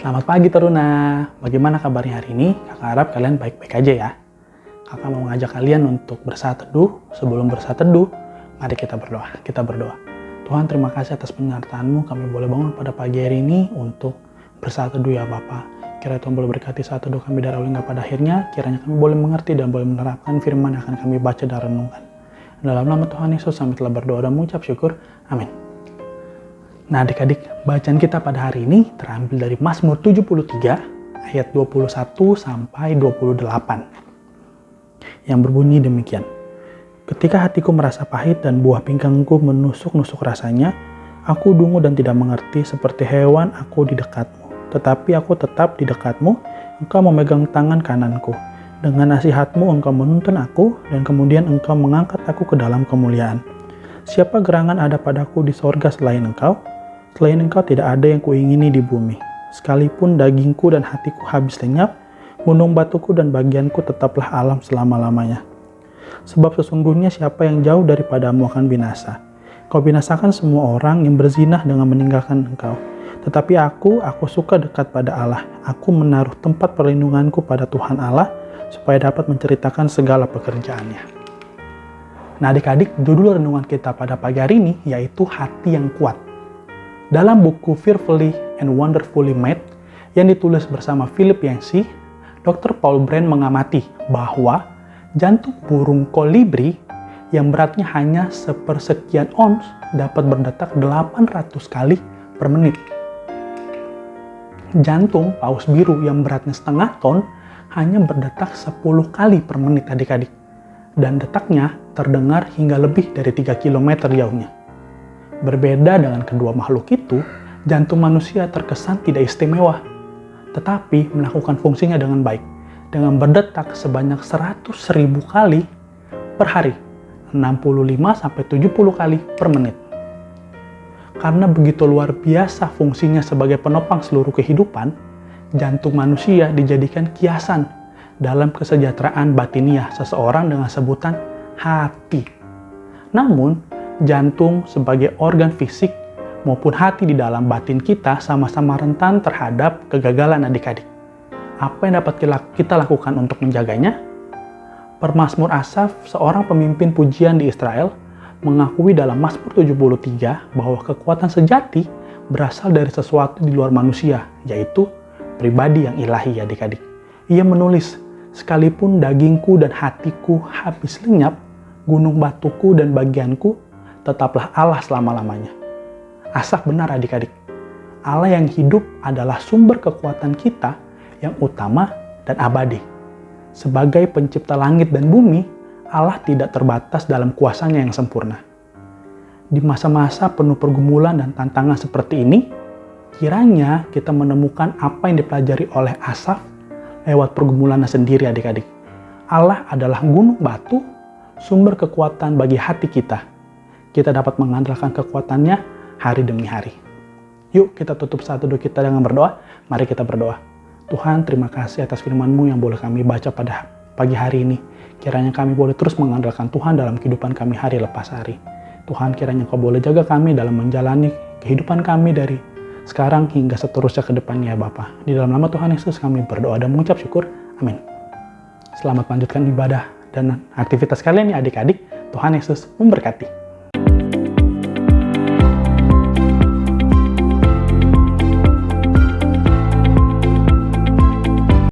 Selamat pagi Teruna, bagaimana kabarnya hari ini? Kakak harap kalian baik-baik aja ya. Kakak mau mengajak kalian untuk bersaat teduh. Sebelum bersaat teduh, mari kita berdoa. Kita berdoa. Tuhan terima kasih atas penyertaanmu, kami boleh bangun pada pagi hari ini untuk bersaat teduh ya Bapak. Kira Tuhan boleh berkati saat teduh kami dari awal hingga pada akhirnya, kiranya kami boleh mengerti dan boleh menerapkan firman yang akan kami baca dan renungkan. Dalam nama Tuhan Yesus, kami telah berdoa dan mengucap syukur. Amin. Nah adik-adik, bacaan kita pada hari ini terambil dari Mazmur 73 ayat 21 sampai 28 yang berbunyi demikian. Ketika hatiku merasa pahit dan buah pinggangku menusuk-nusuk rasanya, aku dungu dan tidak mengerti seperti hewan aku di dekatmu. Tetapi aku tetap di dekatmu, engkau memegang tangan kananku. Dengan nasihatmu engkau menuntun aku, dan kemudian engkau mengangkat aku ke dalam kemuliaan. Siapa gerangan ada padaku di sorga selain engkau? Selain engkau tidak ada yang kuingini di bumi. Sekalipun dagingku dan hatiku habis lenyap, gunung batuku dan bagianku tetaplah alam selama-lamanya. Sebab sesungguhnya siapa yang jauh daripadamu akan binasa. Kau binasakan semua orang yang berzinah dengan meninggalkan engkau. Tetapi aku, aku suka dekat pada Allah. Aku menaruh tempat perlindunganku pada Tuhan Allah, supaya dapat menceritakan segala pekerjaannya. Nah adik-adik, judul renungan kita pada pagi hari ini yaitu hati yang kuat. Dalam buku Fearfully and Wonderfully Made yang ditulis bersama Philip Yancey, Dr. Paul Brand mengamati bahwa jantung burung kolibri yang beratnya hanya sepersekian ons dapat berdetak 800 kali per menit. Jantung paus biru yang beratnya setengah ton hanya berdetak 10 kali per menit adik-adik. Dan detaknya terdengar hingga lebih dari 3 km jauhnya. Berbeda dengan kedua makhluk itu, jantung manusia terkesan tidak istimewa, tetapi melakukan fungsinya dengan baik, dengan berdetak sebanyak 100 ribu kali per hari, 65-70 kali per menit. Karena begitu luar biasa fungsinya sebagai penopang seluruh kehidupan, jantung manusia dijadikan kiasan dalam kesejahteraan batiniah seseorang dengan sebutan hati. Namun, jantung sebagai organ fisik maupun hati di dalam batin kita sama-sama rentan terhadap kegagalan adik-adik. Apa yang dapat kita lakukan untuk menjaganya? Permasmur Asaf, seorang pemimpin pujian di Israel, mengakui dalam Mazmur 73 bahwa kekuatan sejati berasal dari sesuatu di luar manusia, yaitu pribadi yang ilahi adik-adik. Ia menulis, sekalipun dagingku dan hatiku habis lenyap, gunung batuku dan bagianku tetaplah Allah selama-lamanya. Asaf benar adik-adik. Allah yang hidup adalah sumber kekuatan kita yang utama dan abadi. Sebagai pencipta langit dan bumi, Allah tidak terbatas dalam kuasanya yang sempurna. Di masa-masa penuh pergumulan dan tantangan seperti ini, kiranya kita menemukan apa yang dipelajari oleh Asaf lewat pergumulannya sendiri adik-adik. Allah adalah gunung batu, sumber kekuatan bagi hati kita kita dapat mengandalkan kekuatannya hari demi hari. Yuk kita tutup saat duduk kita dengan berdoa. Mari kita berdoa. Tuhan terima kasih atas firman-Mu yang boleh kami baca pada pagi hari ini. Kiranya kami boleh terus mengandalkan Tuhan dalam kehidupan kami hari lepas hari. Tuhan kiranya Kau boleh jaga kami dalam menjalani kehidupan kami dari sekarang hingga seterusnya ke depannya ya Bapa. Di dalam nama Tuhan Yesus kami berdoa dan mengucap syukur. Amin. Selamat melanjutkan ibadah dan aktivitas kalian ya adik-adik. Tuhan Yesus memberkati.